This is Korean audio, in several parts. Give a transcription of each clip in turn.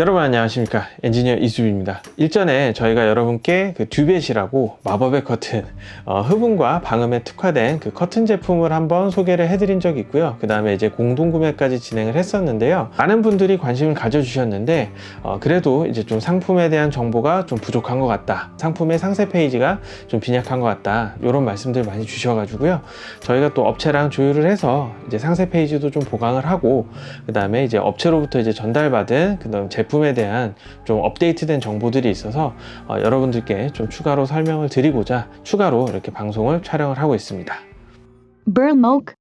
여러분 안녕하십니까? 엔지니어 이수빈입니다. 일전에 저희가 여러분께 그 듀벳이라고 마법의 커튼 어, 흡음과 방음에 특화된 그 커튼 제품을 한번 소개를 해드린 적이 있고요. 그 다음에 이제 공동구매까지 진행을 했었는데요. 많은 분들이 관심을 가져주셨는데 어, 그래도 이제 좀 상품에 대한 정보가 좀 부족한 것 같다. 상품의 상세 페이지가 좀 빈약한 것 같다. 이런 말씀들 많이 주셔가지고요. 저희가 또 업체랑 조율을 해서 이제 상세 페이지도 좀 보강을 하고 그 다음에 이제 업체로부터 이제 전달받은 그 다음 제품 에 대한 좀 업데이트된 정보들이 있어서 어, 여러분들께 좀 추가로 설명을 드리고자 추가로 이렇게 방송을 촬영을 하고 있습니다. Burmok,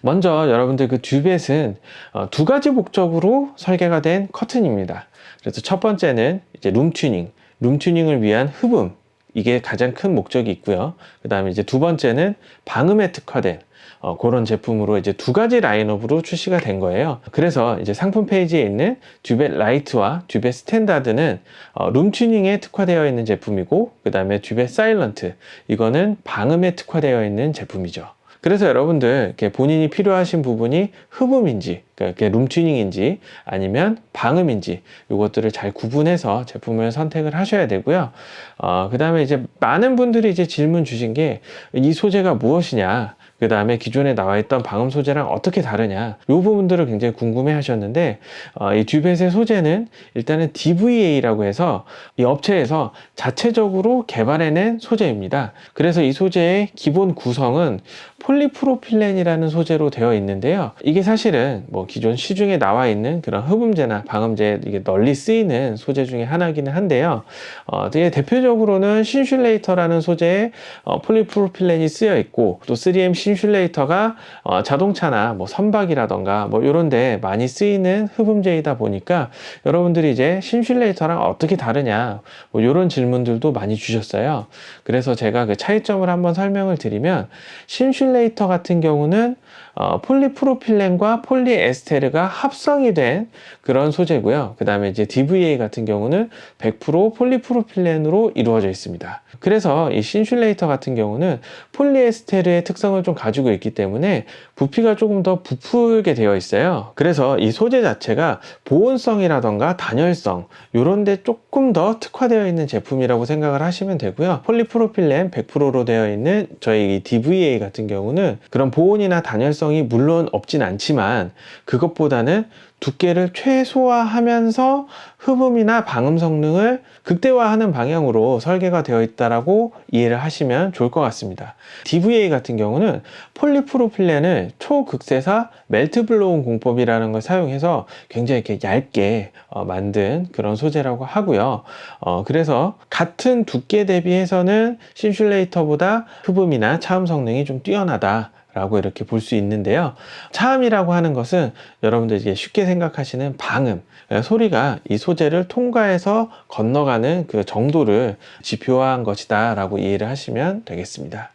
먼저 여러분들 그 듀벳은 어, 두 가지 목적으로 설계가 된 커튼입니다. 그래서 첫 번째는 이제 룸 튜닝, 룸 튜닝을 위한 흡음 이게 가장 큰 목적이 있고요. 그 다음에 이제 두 번째는 방음에 특화된 어, 그런 제품으로 이제 두 가지 라인업으로 출시가 된 거예요. 그래서 이제 상품 페이지에 있는 듀벳 라이트와 듀벳 스탠다드는 어, 룸 튜닝에 특화되어 있는 제품이고, 그 다음에 듀벳 사일런트 이거는 방음에 특화되어 있는 제품이죠. 그래서 여러분들 본인이 필요하신 부분이 흡음인지, 그러니까 이렇게 룸 튜닝인지 아니면 방음인지 이것들을 잘 구분해서 제품을 선택을 하셔야 되고요. 어, 그 다음에 이제 많은 분들이 이제 질문 주신 게 이 소재가 무엇이냐. 그 다음에 기존에 나와 있던 방음 소재랑 어떻게 다르냐 이 부분들을 굉장히 궁금해 하셨는데 어, 이 듀벳의 소재는 일단은 DVA라고 해서 이 업체에서 자체적으로 개발해낸 소재입니다. 그래서 이 소재의 기본 구성은 폴리프로필렌이라는 소재로 되어 있는데요. 이게 사실은 뭐 기존 시중에 나와 있는 그런 흡음재나 방음재 이게 널리 쓰이는 소재 중에 하나기는 한데요. 어, 되게 대표적으로는 신슐레이터라는 소재의 어, 폴리프로필렌이 쓰여 있고 또 3M 신슐레이터가 어, 자동차나 뭐 선박이라던가 뭐 이런 데 많이 쓰이는 흡음재이다 보니까 여러분들이 이제 신슐레이터랑 어떻게 다르냐 뭐 이런 질문들도 많이 주셨어요. 그래서 제가 그 차이점을 한번 설명을 드리면 신슐레이터 같은 경우는 어, 폴리프로필렌과 폴리에스테르가 합성이 된 그런 소재고요. 그 다음에 이제 DVA 같은 경우는 100% 폴리프로필렌으로 이루어져 있습니다. 그래서 이 신슐레이터 같은 경우는 폴리에스테르의 특성을 좀 가지고 있기 때문에 부피가 조금 더 부풀게 되어 있어요. 그래서 이 소재 자체가 보온성이라던가 단열성 이런 데 조금 더 특화되어 있는 제품이라고 생각을 하시면 되고요. 폴리프로필렌 100%로 되어 있는 저희 이 DVA 같은 경우는 그런 보온이나 단열성이 물론 없진 않지만 그것보다는 두께를 최소화하면서 흡음이나 방음 성능을 극대화하는 방향으로 설계가 되어 있다라고 이해를 하시면 좋을 것 같습니다. DVA 같은 경우는 폴리프로필렌을 초극세사 멜트블로운 공법이라는 걸 사용해서 굉장히 이렇게 얇게 어, 만든 그런 소재라고 하고요. 어, 그래서 같은 두께 대비해서는 심슐레이터보다 흡음이나 차음 성능이 좀 뛰어나다. 라고 이렇게 볼 수 있는데요. 차음이라고 하는 것은 여러분들 이제 쉽게 생각하시는 방음, 소리가 이 소재를 통과해서 건너가는 그 정도를 지표화한 것이다 라고 이해를 하시면 되겠습니다.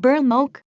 Burmok,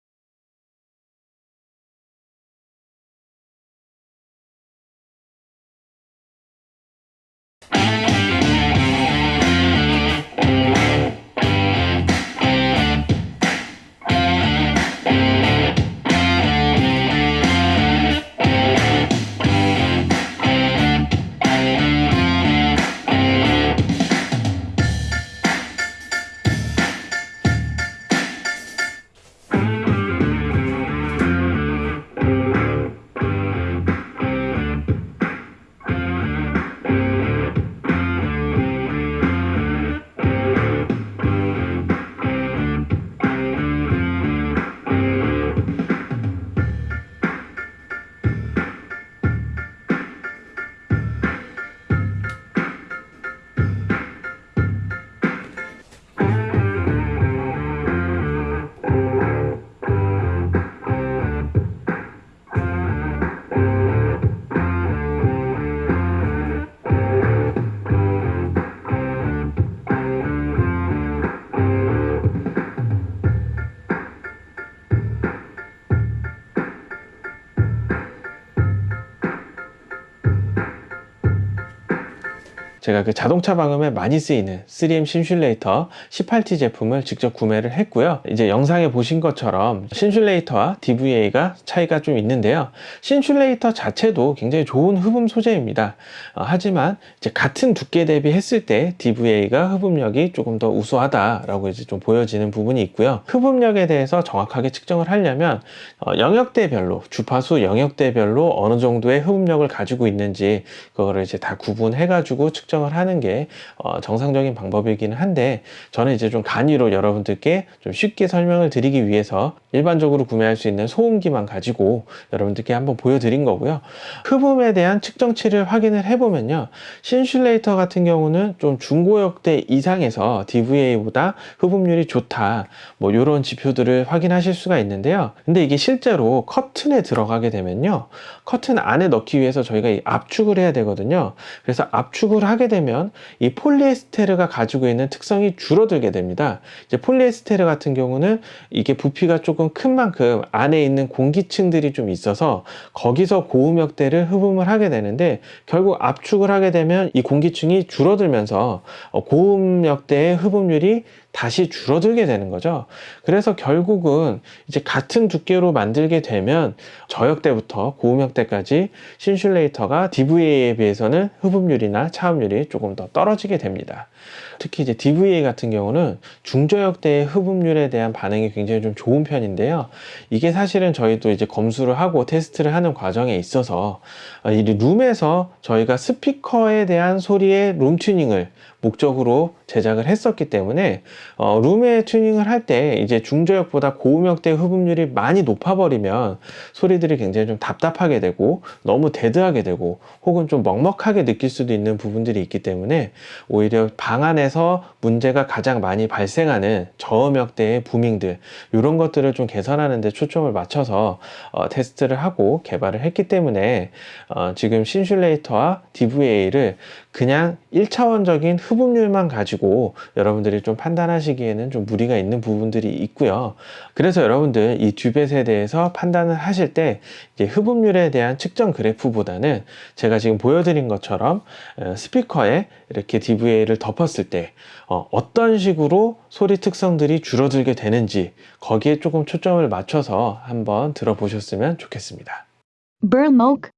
제가 그 자동차 방음에 많이 쓰이는 3M 신슐레이터 18T 제품을 직접 구매를 했고요. 이제 영상에 보신 것처럼 신슐레이터와 DVA가 차이가 좀 있는데요. 신슐레이터 자체도 굉장히 좋은 흡음 소재입니다. 어, 하지만 이제 같은 두께 대비 했을 때 DVA가 흡음력이 조금 더 우수하다라고 이제 좀 보여지는 부분이 있고요. 흡음력에 대해서 정확하게 측정을 하려면 어, 영역대별로 주파수 영역대별로 어느 정도의 흡음력을 가지고 있는지 그거를 이제 다 구분해 가지고 측정 을 하는 게 어, 정상적인 방법이기는 한데 저는 이제 좀 간이로 여러분들께 좀 쉽게 설명을 드리기 위해서 일반적으로 구매할 수 있는 소음기만 가지고 여러분들께 한번 보여드린 거고요. 흡음에 대한 측정치를 확인을 해보면요. 신슐레이터 같은 경우는 좀 중고역대 이상에서 DVA보다 흡음률이 좋다. 뭐 이런 지표들을 확인하실 수가 있는데요. 근데 이게 실제로 커튼에 들어가게 되면요. 커튼 안에 넣기 위해서 저희가 이 압축을 해야 되거든요. 그래서 압축을 하게 되면 이 폴리에스테르가 가지고 있는 특성이 줄어들게 됩니다. 이제 폴리에스테르 같은 경우는 이게 부피가 조금 큰 만큼 안에 있는 공기층들이 좀 있어서 거기서 고음역대를 흡음을 하게 되는데 결국 압축을 하게 되면 이 공기층이 줄어들면서 어, 고음역대의 흡음률이 다시 줄어들게 되는 거죠. 그래서 결국은 이제 같은 두께로 만들게 되면 저역대부터 고음역대까지 신슐레이터가 DVA에 비해서는 흡음률이나 차음률이 조금 더 떨어지게 됩니다. 특히 이제 DVA 같은 경우는 중저역대의 흡음률에 대한 반응이 굉장히 좀 좋은 편인데요. 이게 사실은 저희도 이제 검수를 하고 테스트를 하는 과정에 있어서 어, 이 룸에서 저희가 스피커에 대한 소리의 룸 튜닝을 목적으로 제작을 했었기 때문에 어, 룸의 튜닝을 할 때 이제 중저역보다 고음역대 흡음률이 많이 높아버리면 소리들이 굉장히 좀 답답하게 되고 너무 데드하게 되고 혹은 좀 먹먹하게 느낄 수도 있는 부분들이 있기 때문에 오히려 방 안에 서 문제가 가장 많이 발생하는 저음역대의 부밍들 이런 것들을 좀 개선하는 데 초점을 맞춰서 어, 테스트를 하고 개발을 했기 때문에 어, 지금 신슐레이터와 DVA를 그냥 1차원적인 흡음률만 가지고 여러분들이 좀 판단하시기에는 좀 무리가 있는 부분들이 있고요. 그래서 여러분들 이 듀벳에 대해서 판단을 하실 때 흡음률에 대한 측정 그래프보다는 제가 지금 보여드린 것처럼 어, 스피커에 이렇게 DVA를 덮었을 때 어, 어떤 식으로 소리 특성들이 줄어들게 되는지 거기에 조금 초점을 맞춰서 한번 들어보셨으면 좋겠습니다. Burlmoke,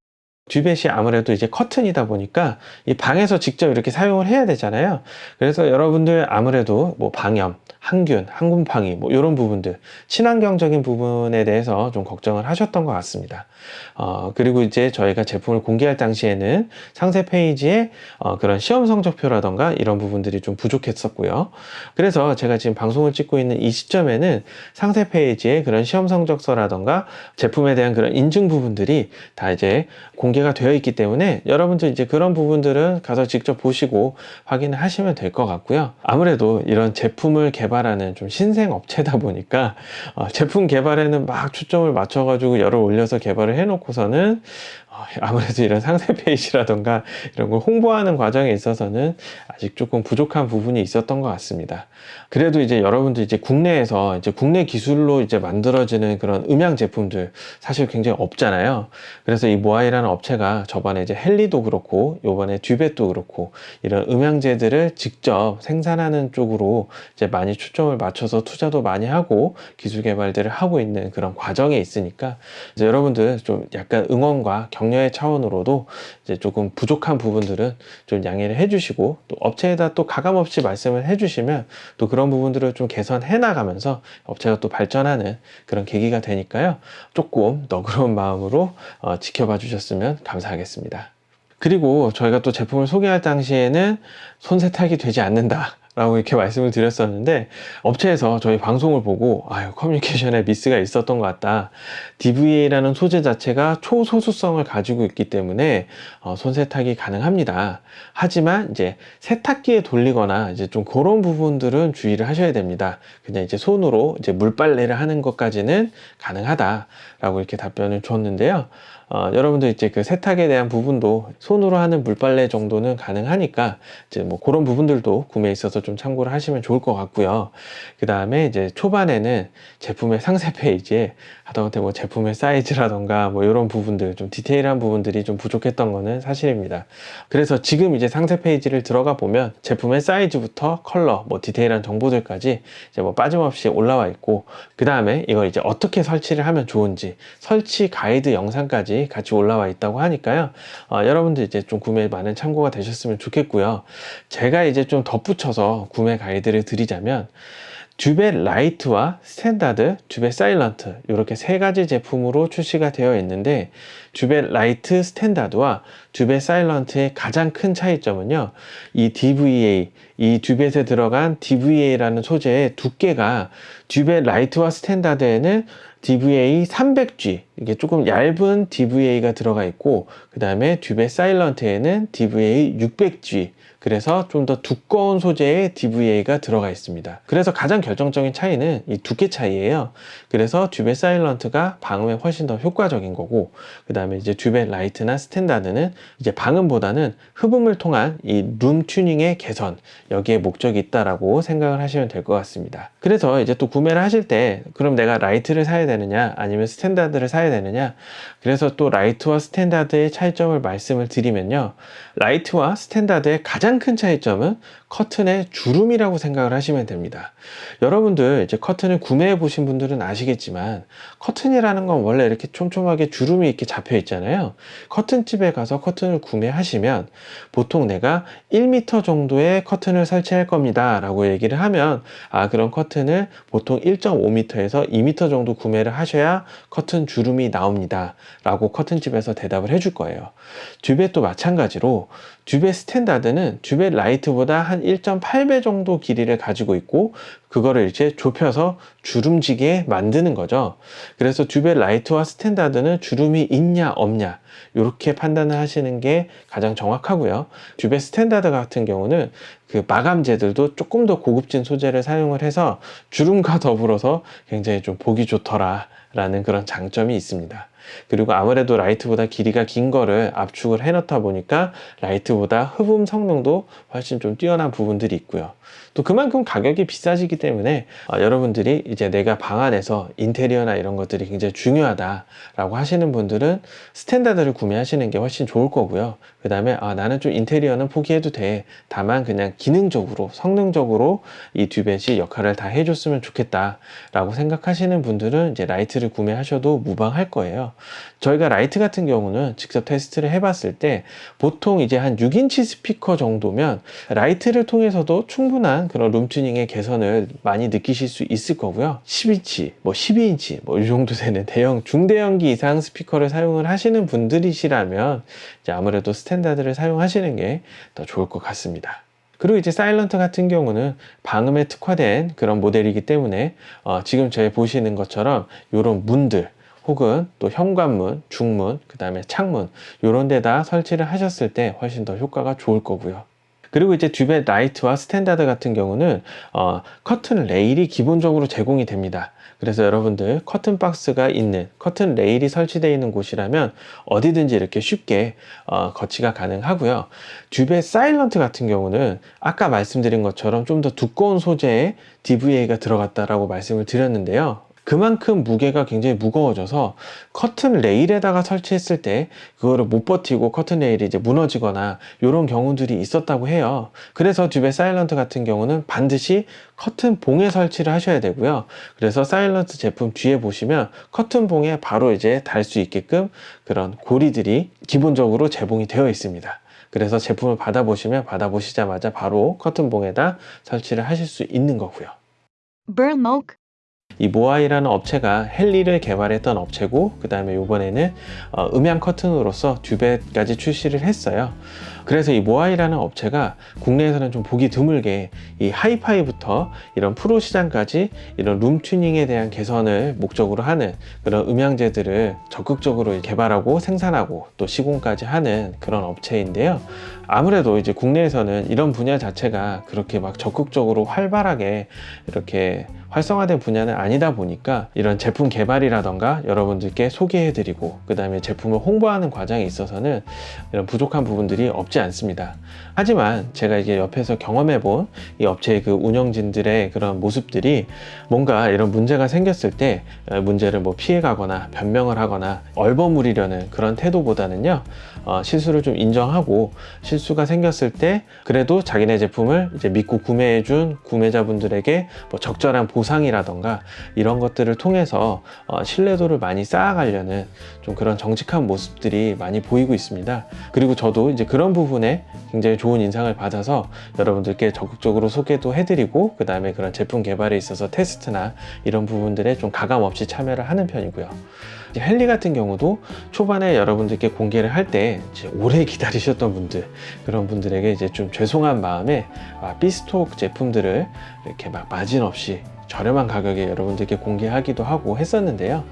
듀벳이 아무래도 이제 커튼이다 보니까 이 방에서 직접 이렇게 사용을 해야 되잖아요. 그래서 여러분들 아무래도 뭐 방염, 항균, 항균팡이 뭐 이런 부분들 친환경적인 부분에 대해서 좀 걱정을 하셨던 것 같습니다. 어, 그리고 이제 저희가 제품을 공개할 당시에는 상세 페이지에 어, 그런 시험 성적표라던가 이런 부분들이 좀 부족했었고요. 그래서 제가 지금 방송을 찍고 있는 이 시점에는 상세 페이지에 그런 시험 성적서라던가 제품에 대한 그런 인증 부분들이 다 이제 공개 가 되어 있기 때문에 여러분들 이제 그런 부분들은 가서 직접 보시고 확인을 하시면 될 것 같고요. 아무래도 이런 제품을 개발하는 좀 신생 업체다 보니까 어, 제품 개발에는 막 초점을 맞춰 가지고 열을 올려서 개발을 해 놓고서는 어, 아무래도 이런 상세 페이지라던가 이런 걸 홍보하는 과정에 있어서는 아직 조금 부족한 부분이 있었던 것 같습니다. 그래도 이제 여러분들 이제 국내에서 이제 국내 기술로 이제 만들어지는 그런 음향 제품들 사실 굉장히 없잖아요. 그래서 이 모아이라는 업체가 저번에 이제 헬리도 그렇고 요번에 듀벳도 그렇고 이런 음향제들을 직접 생산하는 쪽으로 이제 많이 초점을 맞춰서 투자도 많이 하고 기술 개발들을 하고 있는 그런 과정에 있으니까 이제 여러분들 좀 약간 응원과 격려의 차원으로도 이제 조금 부족한 부분들은 좀 양해를 해주시고 또 업체에다 또 가감없이 말씀을 해주시면 또 그런 부분들을 좀 개선해 나가면서 업체가 또 발전하는 그런 계기가 되니까요 조금 너그러운 마음으로 어, 지켜봐 주셨으면 감사하겠습니다. 그리고 저희가 또 제품을 소개할 당시에는 손 세탁이 되지 않는다. 라고 이렇게 말씀을 드렸었는데 업체에서 저희 방송을 보고 아유 커뮤니케이션에 미스가 있었던 것 같다. DVA라는 소재 자체가 초소수성을 가지고 있기 때문에 어, 손 세탁이 가능합니다. 하지만 이제 세탁기에 돌리거나 이제 좀 그런 부분들은 주의를 하셔야 됩니다. 그냥 이제 손으로 이제 물빨래를 하는 것까지는 가능하다 라고 이렇게 답변을 줬는데요 어, 여러분들 이제 그 세탁에 대한 부분도 손으로 하는 물빨래 정도는 가능하니까 이제 뭐 그런 부분들도 구매에 있어서 좀 참고를 하시면 좋을 것 같고요. 그 다음에 이제 초반에는 제품의 상세 페이지에 하다못해 뭐 제품의 사이즈라던가 뭐 이런 부분들 좀 디테일한 부분들이 좀 부족했던 거는 사실입니다. 그래서 지금 이제 상세 페이지를 들어가 보면 제품의 사이즈부터 컬러, 뭐 디테일한 정보들까지 이제 뭐 빠짐없이 올라와 있고 그 다음에 이걸 이제 어떻게 설치를 하면 좋은지 설치 가이드 영상까지 같이 올라와 있다고 하니까요. 어, 여러분들 이제 좀 구매에 많은 참고가 되셨으면 좋겠고요. 제가 이제 좀 덧붙여서 구매 가이드를 드리자면 듀베 라이트와 스탠다드, 듀베 사일런트 이렇게 세 가지 제품으로 출시가 되어 있는데 듀베 라이트 스탠다드와 듀베 사일런트의 가장 큰 차이점은요 이 DVA, 이 듀벳에 들어간 DVA라는 소재의 두께가 듀베 라이트와 스탠다드에는 DVA 300G 이게 조금 얇은 DVA가 들어가 있고 그 다음에 듀베 사일런트에는 DVA 600G 그래서 좀 더 두꺼운 소재의 DVA가 들어가 있습니다. 그래서 가장 결정적인 차이는 이 두께 차이예요. 그래서 듀베 사일런트가 방음에 훨씬 더 효과적인 거고 그 다음에 이제 듀베 라이트나 스탠다드는 이제 방음보다는 흡음을 통한 이 룸 튜닝의 개선 여기에 목적이 있다라고 생각을 하시면 될 것 같습니다. 그래서 이제 또 구매를 하실 때 그럼 내가 라이트를 사야 되느냐 아니면 스탠다드를 사야 되느냐 그래서 또 라이트와 스탠다드의 차이점을 말씀을 드리면요 라이트와 스탠다드의 가장 큰 차이점은 커튼의 주름이라고 생각을 하시면 됩니다. 여러분들 이제 커튼을 구매해 보신 분들은 아시겠지만 커튼이라는 건 원래 이렇게 촘촘하게 주름이 이렇게 잡혀 있잖아요. 커튼집에 가서 커튼을 구매하시면 보통 내가 1m 정도의 커튼을 설치할 겁니다 라고 얘기를 하면 아 그런 커튼을 보통 1.5m에서 2m 정도 구매를 하셔야 커튼 주름이 나옵니다 라고 커튼집에서 대답을 해줄 거예요. 듀벳도 마찬가지로 듀벳 스탠다드는 듀벳 라이트보다 한 1.8배 정도 길이를 가지고 있고 그거를 이제 좁혀서 주름지게 만드는 거죠. 그래서 듀벳 라이트와 스탠다드는 주름이 있냐 없냐 이렇게 판단을 하시는 게 가장 정확하고요. 듀벳 스탠다드 같은 경우는 그 마감재들도 조금 더 고급진 소재를 사용을 해서 주름과 더불어서 굉장히 좀 보기 좋더라 라는 그런 장점이 있습니다. 그리고 아무래도 라이트보다 길이가 긴 거를 압축을 해 놓다 보니까 라이트보다 흡음 성능도 훨씬 좀 뛰어난 부분들이 있고요. 또 그만큼 가격이 비싸지기 때문에 어, 여러분들이 이제 내가 방 안에서 인테리어나 이런 것들이 굉장히 중요하다라고 하시는 분들은 스탠다드를 구매하시는 게 훨씬 좋을 거고요. 그 다음에 아, 나는 좀 인테리어는 포기해도 돼. 다만 그냥 기능적으로 성능적으로 이 듀벳이 역할을 다 해줬으면 좋겠다라고 생각하시는 분들은 이제 라이트를 구매하셔도 무방할 거예요. 저희가 라이트 같은 경우는 직접 테스트를 해봤을 때 보통 이제 한 6인치 스피커 정도면 라이트를 통해서도 충분 한 그런 룸튜닝의 개선을 많이 느끼실 수 있을 거고요. 10인치, 뭐 12인치, 뭐 이 정도 되는 대형, 중대형기 이상 스피커를 사용을 하시는 분들이시라면 이제 아무래도 스탠다드를 사용하시는 게 더 좋을 것 같습니다. 그리고 이제 사일런트 같은 경우는 방음에 특화된 그런 모델이기 때문에 어, 지금 저희 보시는 것처럼 이런 문들 혹은 또 현관문, 중문, 그 다음에 창문 이런 데다 설치를 하셨을 때 훨씬 더 효과가 좋을 거고요. 그리고 이제 듀벳 라이트와 스탠다드 같은 경우는 어, 커튼 레일이 기본적으로 제공이 됩니다. 그래서 여러분들 커튼 박스가 있는 커튼 레일이 설치되어 있는 곳이라면 어디든지 이렇게 쉽게 어, 거치가 가능하고요. 듀벳 사일런트 같은 경우는 아까 말씀드린 것처럼 좀 더 두꺼운 소재의 DVA가 들어갔다라고 말씀을 드렸는데요. 그만큼 무게가 굉장히 무거워져서 커튼 레일에다가 설치했을 때 그거를 못 버티고 커튼 레일이 이제 무너지거나 이런 경우들이 있었다고 해요. 그래서 듀베 사일런트 같은 경우는 반드시 커튼 봉에 설치를 하셔야 되고요. 그래서 사일런트 제품 뒤에 보시면 커튼 봉에 바로 이제 달 수 있게끔 그런 고리들이 기본적으로 제공이 되어 있습니다. 그래서 제품을 받아보시면 받아보시자마자 바로 커튼봉에다 설치를 하실 수 있는 거고요. Burnmok, 이 모아이라는 업체가 헨리를 개발했던 업체고 그 다음에 이번에는 어, 음향 커튼으로서 듀벳까지 출시를 했어요. 그래서 이 모아이라는 업체가 국내에서는 좀 보기 드물게 이 하이파이부터 이런 프로 시장까지 이런 룸 튜닝에 대한 개선을 목적으로 하는 그런 음향제들을 적극적으로 개발하고 생산하고 또 시공까지 하는 그런 업체인데요. 아무래도 이제 국내에서는 이런 분야 자체가 그렇게 막 적극적으로 활발하게 이렇게 활성화된 분야는 아니다 보니까 이런 제품 개발이라던가 여러분들께 소개해드리고 그 다음에 제품을 홍보하는 과정에 있어서는 이런 부족한 부분들이 없지 않습니다. 하지만 제가 이게 옆에서 경험해 본 이 업체의 그 운영진들의 그런 모습들이 뭔가 이런 문제가 생겼을 때 어, 문제를 뭐 피해 가거나 변명을 하거나 얼버무리려는 그런 태도보다는요 어, 실수를 좀 인정하고 실수가 생겼을 때 그래도 자기네 제품을 이제 믿고 구매해 준 구매자분들에게 뭐 적절한 보상이라던가 이런 것들을 통해서 어, 신뢰도를 많이 쌓아가려는 좀 그런 정직한 모습들이 많이 보이고 있습니다. 그리고 저도 이제 그런 부분 에 굉장히 좋은 인상을 받아서 여러분들께 적극적으로 소개도 해드리고 그 다음에 그런 제품 개발에 있어서 테스트나 이런 부분들에 좀 가감 없이 참여를 하는 편이고요. 헨리 같은 경우도 초반에 여러분들께 공개를 할 때 오래 기다리셨던 분들 그런 분들에게 이제 좀 죄송한 마음에 아, 비스톡 제품들을 이렇게 막 마진 없이 저렴한 가격에 여러분들께 공개하기도 하고 했었는데요.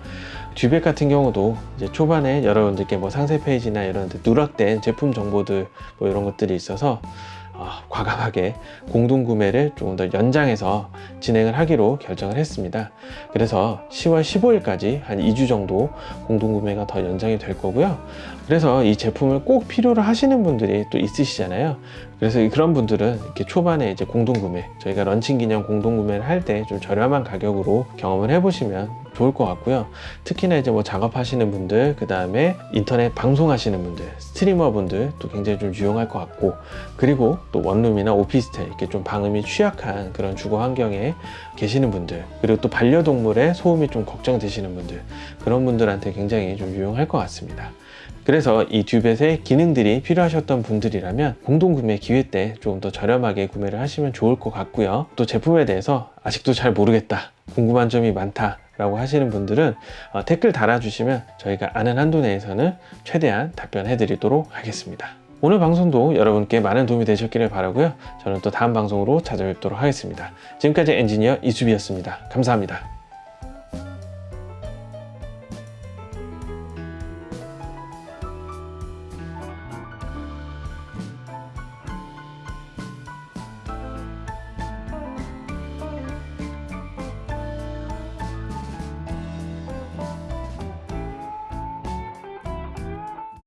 듀백 같은 경우도 이제 초반에 여러분들께 뭐 상세 페이지나 이런 데 누락된 제품 정보들 뭐 이런 것들이 있어서 어, 과감하게 공동 구매를 조금 더 연장해서 진행을 하기로 결정을 했습니다. 그래서 10월 15일까지 한 2주 정도 공동 구매가 더 연장이 될 거고요. 그래서 이 제품을 꼭 필요로 하시는 분들이 또 있으시잖아요. 그래서 그런 분들은 이렇게 초반에 이제 공동 구매, 저희가 런칭 기념 공동 구매를 할 때 좀 저렴한 가격으로 경험을 해보시면 좋을 것 같고요. 특히나 이제 뭐 작업하시는 분들, 그 다음에 인터넷 방송하시는 분들, 스트리머 분들 또 굉장히 좀 유용할 것 같고, 그리고 또 원룸이나 오피스텔 이렇게 좀 방음이 취약한 그런 주거 환경에 계시는 분들, 그리고 또 반려동물의 소음이 좀 걱정되시는 분들, 그런 분들한테 굉장히 좀 유용할 것 같습니다. 그래서 이 듀벳의 기능들이 필요하셨던 분들이라면 공동 구매 기회 때 조금 더 저렴하게 구매를 하시면 좋을 것 같고요. 또 제품에 대해서 아직도 잘 모르겠다, 궁금한 점이 많다. 라고 하시는 분들은 어, 댓글 달아주시면 저희가 아는 한도 내에서는 최대한 답변해 드리도록 하겠습니다. 오늘 방송도 여러분께 많은 도움이 되셨기를 바라고요. 저는 또 다음 방송으로 찾아뵙도록 하겠습니다. 지금까지 엔지니어 이수비였습니다. 감사합니다.